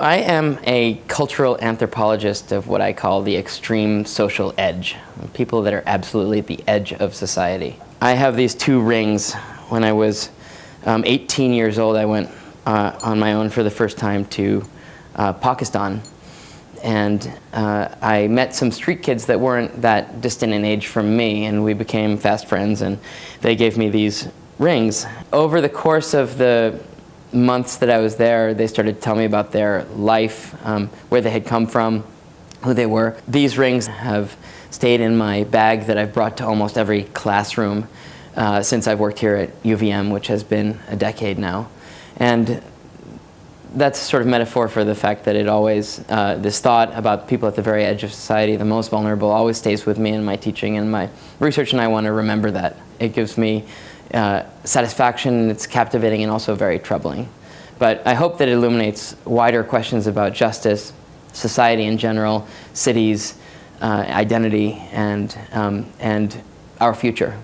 I am a cultural anthropologist of what I call the extreme social edge, people that are absolutely at the edge of society. I have these two rings. When I was um, 18 years old, I went uh, on my own for the first time to uh, Pakistan. And uh, I met some street kids that weren't that distant in age from me, and we became fast friends, and they gave me these rings. Over the course of the months that I was there, they started to tell me about their life, um, where they had come from, who they were. These rings have stayed in my bag that I've brought to almost every classroom uh, since I've worked here at UVM, which has been a decade now. And that's sort of metaphor for the fact that it always, uh, this thought about people at the very edge of society, the most vulnerable, always stays with me in my teaching and my research, and I want to remember that. It gives me uh, satisfaction, it's captivating and also very troubling. But I hope that it illuminates wider questions about justice, society in general, cities, uh, identity, and, um, and our future.